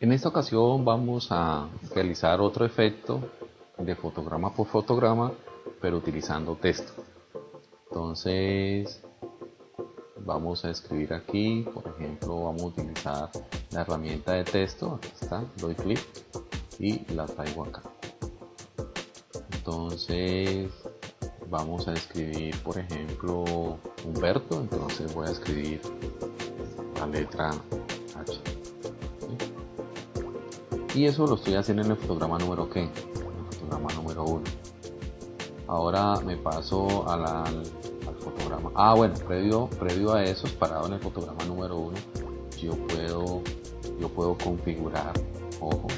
En esta ocasión vamos a realizar otro efecto de fotograma por fotograma, pero utilizando texto. Entonces, vamos a escribir aquí, por ejemplo, vamos a utilizar la herramienta de texto, aquí está, doy clic y la traigo acá. Entonces, vamos a escribir, por ejemplo, Humberto, entonces voy a escribir la letra H. Y eso lo estoy haciendo en el fotograma número en el fotograma número 1. Ahora me paso a la, fotograma. Ah, bueno, previo, previo a eso, parado en el fotograma número 1, yo puedo, yo puedo configurar, ojo,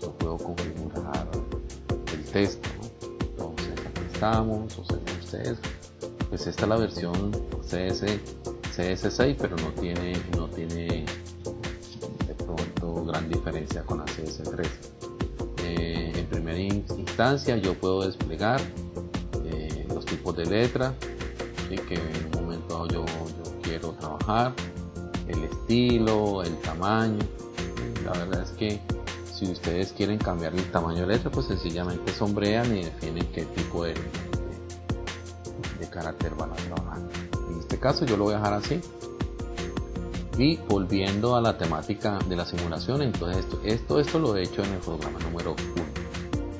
yo puedo configurar el texto. Aquí estamos, observen ustedes, pues esta es la versión CS, CS6, pero no tiene, no tiene de pronto gran diferencia con la CS3. Eh, en primera instancia yo puedo desplegar eh, los tipos de letra que en un momento yo, quiero trabajar, el estilo, el tamaño. La verdad es que si ustedes quieren cambiar el tamaño de letra, pues sencillamente sombrean y definen qué tipo de, de, carácter van a trabajar. En este caso yo lo voy a dejar así. Y volviendo a la temática de la simulación, entonces esto, esto, esto lo he hecho en el fotograma número 1.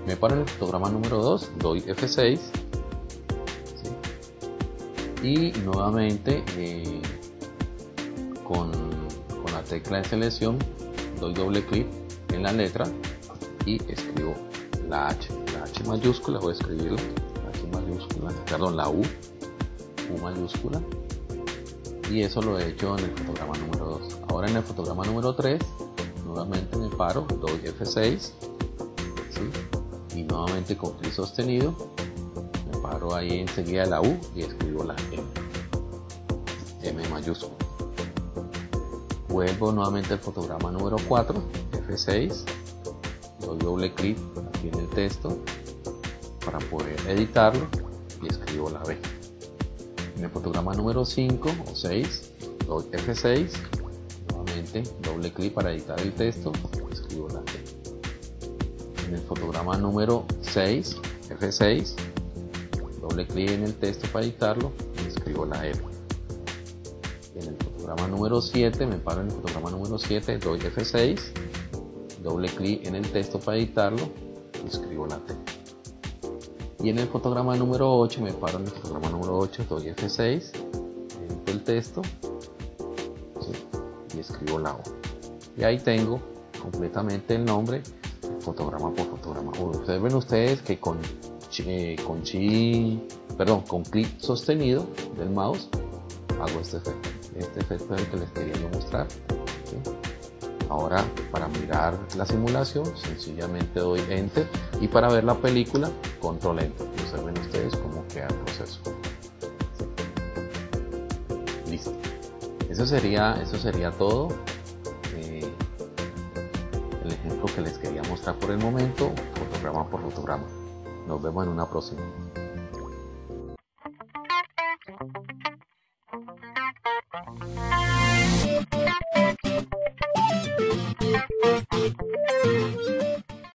Me paro en el fotograma número 2, doy F6 y nuevamente eh, con, la tecla de selección doy doble clic en la letra y escribo la H, la H mayúscula, voy a escribir la H mayúscula, perdón, la U, U mayúscula. Y eso lo he hecho en el fotograma número 2. Ahora en el fotograma número 3 nuevamente me paro, doy F6 y nuevamente con clic sostenido paro ahí enseguida la U y escribo la M, M mayúscula. Vuelvo nuevamente al fotograma número 4, F6, doy doble clic aquí en el texto para poder editarlo y escribo la B. En el fotograma número 5 o 6, doy F6, nuevamente doble clic para editar el texto y escribo la B. En el fotograma número 6, F6, doble clic en el texto para editarlo y escribo la R. En el fotograma número 7, me paro en el fotograma número 7, doy F6, doble clic en el texto para editarlo y escribo la T. Y en el fotograma número 8, me paro en el fotograma número 8, doy F6, edito el texto y escribo la O. Y ahí tengo completamente el nombre fotograma por fotograma. Observen ustedes que con con clic sostenido del mouse hago este efecto. Este efecto es el que les quería mostrar. Ahora para mirar la simulación sencillamente doy Enter y para ver la película Control Enter. Observen ustedes cómo queda el proceso. Listo. Eso sería, eso sería todo. Eh, el ejemplo que les quería mostrar por el momento, fotograma por fotograma. Nos vemos en una próxima.